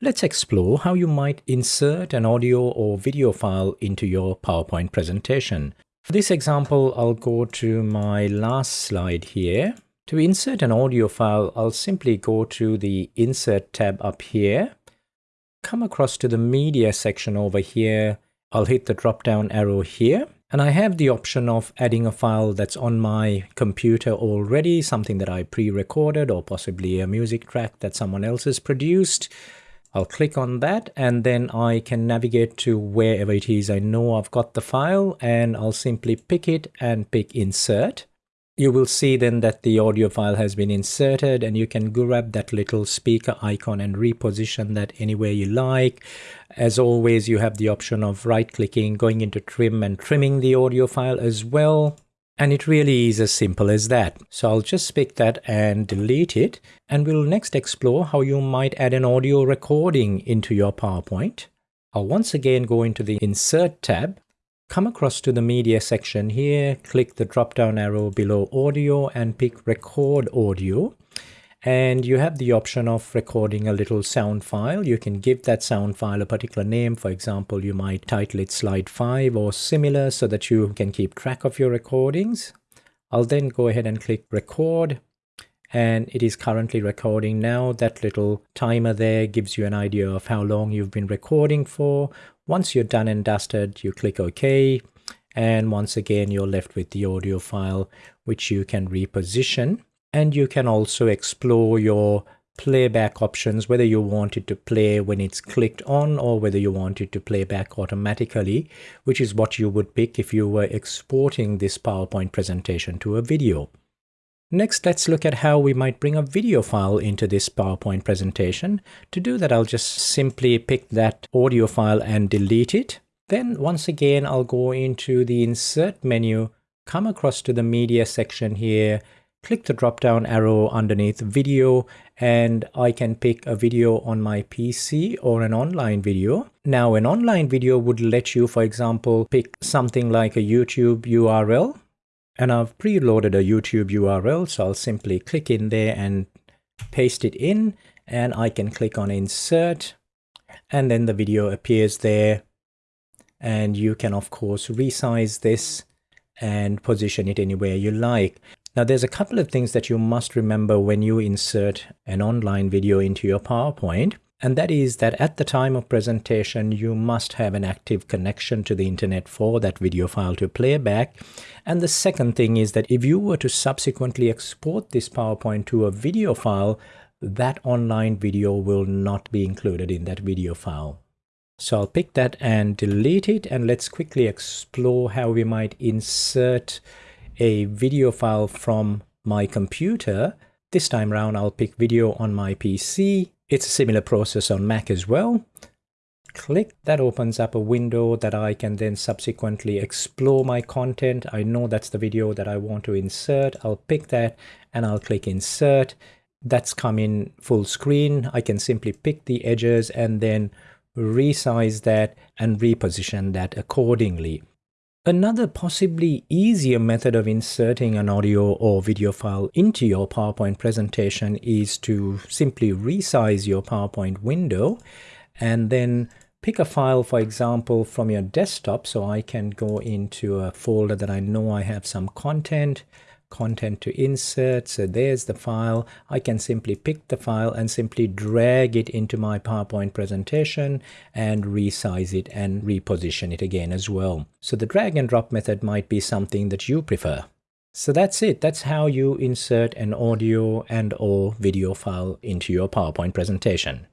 let's explore how you might insert an audio or video file into your PowerPoint presentation. For this example, I'll go to my last slide here. To insert an audio file, I'll simply go to the Insert tab up here, come across to the Media section over here. I'll hit the drop-down arrow here and I have the option of adding a file that's on my computer already, something that I pre-recorded or possibly a music track that someone else has produced. I'll click on that and then I can navigate to wherever it is I know I've got the file and I'll simply pick it and pick insert you will see then that the audio file has been inserted and you can grab that little speaker icon and reposition that anywhere you like. As always, you have the option of right clicking, going into trim and trimming the audio file as well. And it really is as simple as that. So I'll just pick that and delete it. And we'll next explore how you might add an audio recording into your PowerPoint. I'll once again go into the Insert tab Come across to the media section here, click the drop down arrow below audio and pick record audio. And you have the option of recording a little sound file. You can give that sound file a particular name. For example, you might title it slide 5 or similar so that you can keep track of your recordings. I'll then go ahead and click record and it is currently recording now. That little timer there gives you an idea of how long you've been recording for. Once you're done and dusted, you click OK. And once again, you're left with the audio file, which you can reposition. And you can also explore your playback options, whether you want it to play when it's clicked on or whether you want it to play back automatically, which is what you would pick if you were exporting this PowerPoint presentation to a video. Next, let's look at how we might bring a video file into this PowerPoint presentation. To do that, I'll just simply pick that audio file and delete it. Then once again, I'll go into the Insert menu, come across to the Media section here, click the drop-down arrow underneath Video, and I can pick a video on my PC or an online video. Now, an online video would let you, for example, pick something like a YouTube URL and I've preloaded a YouTube URL, so I'll simply click in there and paste it in, and I can click on insert, and then the video appears there. And you can, of course, resize this and position it anywhere you like. Now, there's a couple of things that you must remember when you insert an online video into your PowerPoint. And that is that at the time of presentation, you must have an active connection to the internet for that video file to play back. And the second thing is that if you were to subsequently export this PowerPoint to a video file, that online video will not be included in that video file. So I'll pick that and delete it. And let's quickly explore how we might insert a video file from my computer. This time around, I'll pick video on my PC it's a similar process on Mac as well. Click, that opens up a window that I can then subsequently explore my content. I know that's the video that I want to insert. I'll pick that and I'll click insert. That's come in full screen. I can simply pick the edges and then resize that and reposition that accordingly. Another possibly easier method of inserting an audio or video file into your PowerPoint presentation is to simply resize your PowerPoint window and then pick a file, for example, from your desktop. So I can go into a folder that I know I have some content content to insert. So there's the file. I can simply pick the file and simply drag it into my PowerPoint presentation and resize it and reposition it again as well. So the drag and drop method might be something that you prefer. So that's it. That's how you insert an audio and or video file into your PowerPoint presentation.